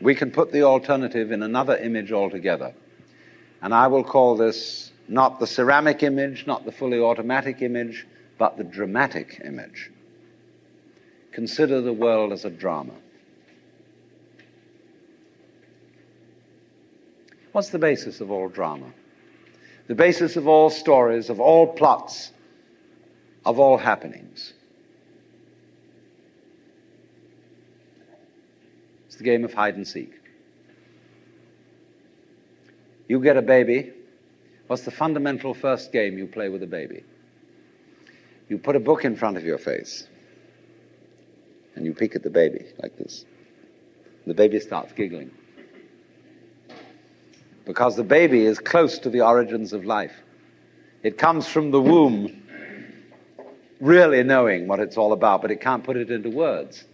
we can put the alternative in another image altogether. And I will call this not the ceramic image, not the fully automatic image, but the dramatic image. Consider the world as a drama. What's the basis of all drama? The basis of all stories, of all plots, of all happenings. It's the game of hide and seek. You get a baby. What's the fundamental first game you play with a baby? You put a book in front of your face and you peek at the baby like this. The baby starts giggling. Because the baby is close to the origins of life. It comes from the womb really knowing what it's all about, but it can't put it into words.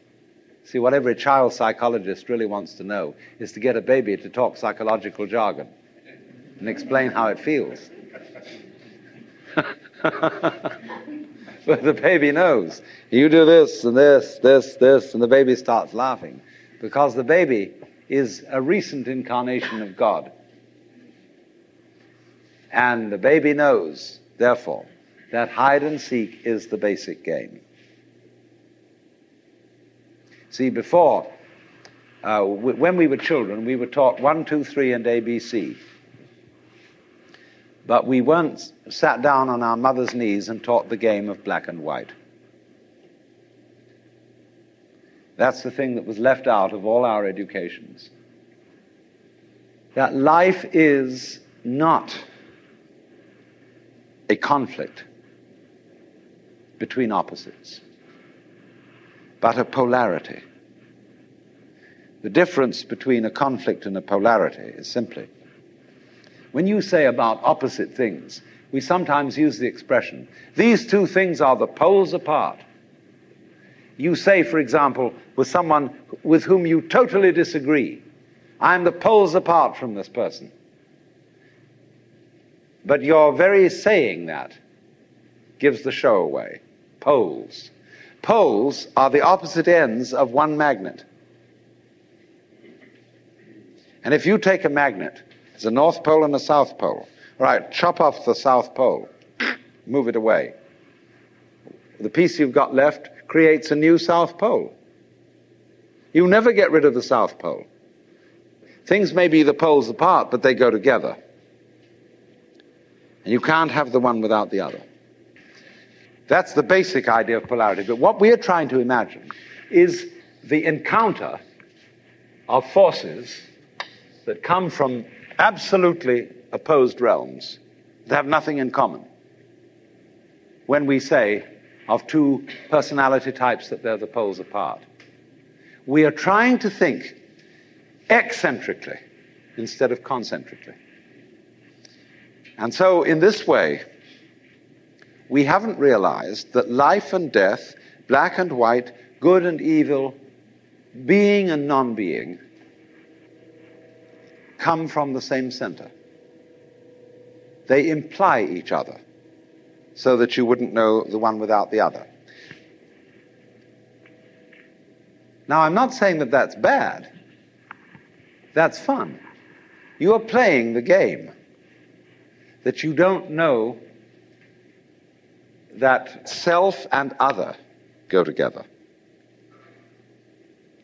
See, what every child psychologist really wants to know is to get a baby to talk psychological jargon and explain how it feels. but the baby knows. You do this and this, this, this, and the baby starts laughing because the baby is a recent incarnation of God. And the baby knows, therefore, that hide and seek is the basic game. See, before, uh, w- when we were children, we were taught one, two, three, and ABC. But we weren't sat down on our mother's knees and taught the game of black and white. That's the thing that was left out of all our educations. That life is not a conflict between opposites, but a polarity. The difference between a conflict and a polarity is simply when you say about opposite things, we sometimes use the expression, these two things are the poles apart. You say, for example, with someone with whom you totally disagree, I'm the poles apart from this person. But your very saying that gives the show away. Poles. Poles are the opposite ends of one magnet. And if you take a magnet there's a North Pole and a South Pole. Right, chop off the South Pole, move it away. The piece you've got left creates a new South Pole. You never get rid of the South Pole. Things may be the poles apart, but they go together. And you can't have the one without the other. That's the basic idea of polarity. But what we are trying to imagine is the encounter of forces that come from absolutely opposed realms that have nothing in common when we say of two personality types that they're the poles apart. We are trying to think eccentrically instead of concentrically. And so, in this way, we haven't realized that life and death, black and white, good and evil, being and non being, come from the same center. They imply each other so that you wouldn't know the one without the other. Now, I'm not saying that that's bad. That's fun. You are playing the game that you don't know that self and other go together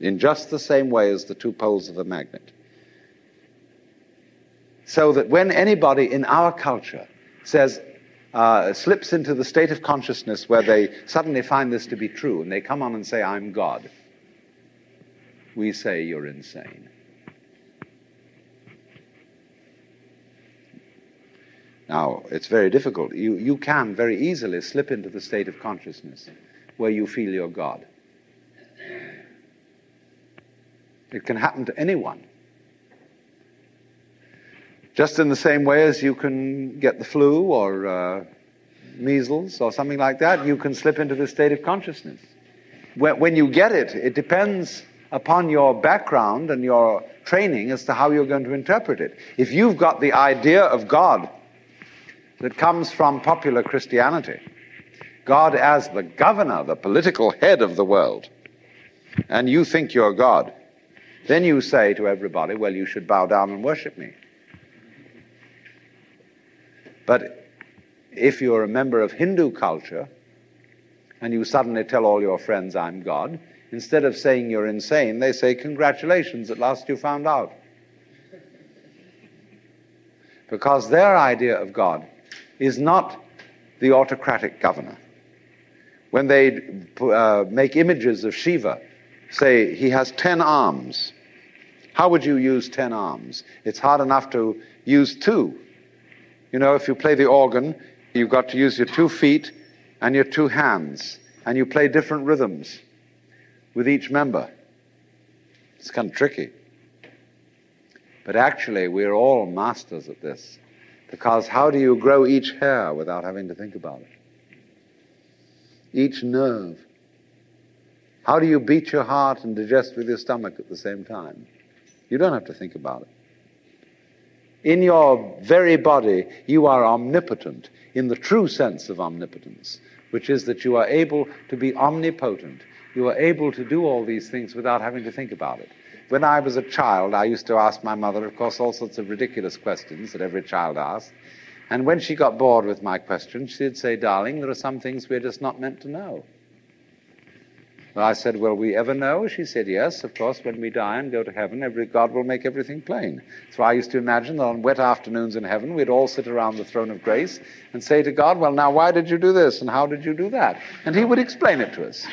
in just the same way as the two poles of a magnet. So that when anybody in our culture says, uh, slips into the state of consciousness where they suddenly find this to be true and they come on and say, I'm God, we say, You're insane. Now, it's very difficult. You, you can very easily slip into the state of consciousness where you feel you're God. It can happen to anyone. Just in the same way as you can get the flu or uh, measles or something like that, you can slip into this state of consciousness. When, when you get it, it depends upon your background and your training as to how you're going to interpret it. If you've got the idea of God that comes from popular Christianity, God as the governor, the political head of the world, and you think you're God, Then you say to everybody, well, you should bow down and worship me. But if you're a member of Hindu culture and you suddenly tell all your friends, I'm God, instead of saying you're insane, they say, Congratulations, at last you found out. Because their idea of God is not the autocratic governor. When they uh, make images of Shiva, say he has ten arms. How would you use ten arms? It's hard enough to use two. You know, if you play the organ, you've got to use your two feet and your two hands, and you play different rhythms with each member. It's kind of tricky. But actually, we're all masters at this. Because how do you grow each hair without having to think about it? Each nerve. How do you beat your heart and digest with your stomach at the same time? You don't have to think about it. In your very body, you are omnipotent in the true sense of omnipotence, which is that you are able to be omnipotent. You are able to do all these things without having to think about it. When I was a child, I used to ask my mother, of course, all sorts of ridiculous questions that every child asks. And when she got bored with my questions, she'd say, Darling, there are some things we're just not meant to know. I said, Will we ever know? She said, Yes, of course, when we die and go to heaven, every, God will make everything plain. So I used to imagine that on wet afternoons in heaven, we'd all sit around the throne of grace and say to God, Well, now, why did you do this? And how did you do that? And He would explain it to us.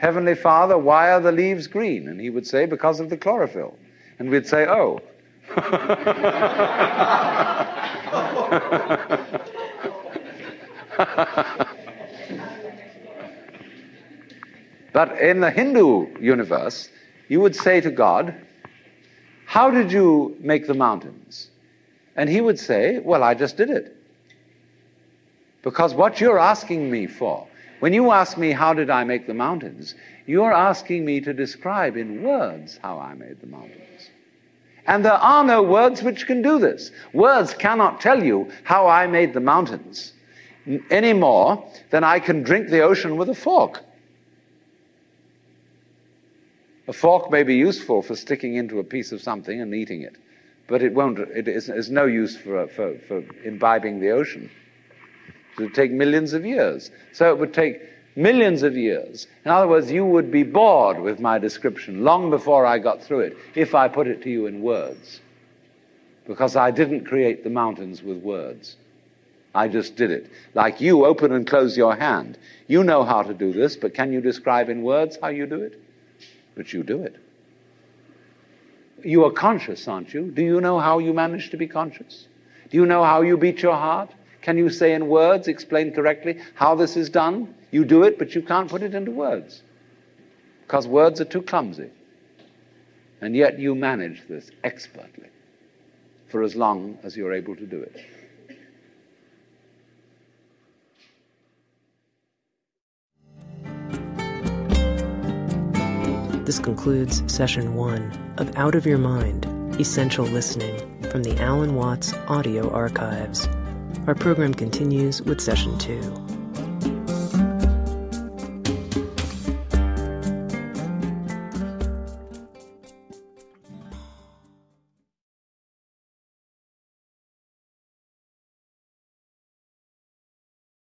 Heavenly Father, why are the leaves green? And He would say, Because of the chlorophyll. And we'd say, Oh. But in the Hindu universe, you would say to God, How did you make the mountains? And he would say, Well, I just did it. Because what you're asking me for, when you ask me, How did I make the mountains? you're asking me to describe in words how I made the mountains. And there are no words which can do this. Words cannot tell you how I made the mountains any more than I can drink the ocean with a fork. A fork may be useful for sticking into a piece of something and eating it, but it won't, it is, is no use for, for, for imbibing the ocean. It would take millions of years. So it would take millions of years. In other words, you would be bored with my description long before I got through it if I put it to you in words. Because I didn't create the mountains with words. I just did it. Like you open and close your hand. You know how to do this, but can you describe in words how you do it? but you do it. You are conscious, aren't you? Do you know how you manage to be conscious? Do you know how you beat your heart? Can you say in words, explain correctly how this is done? You do it, but you can't put it into words because words are too clumsy. And yet you manage this expertly for as long as you're able to do it. This concludes session one of Out of Your Mind Essential Listening from the Alan Watts Audio Archives. Our program continues with session two.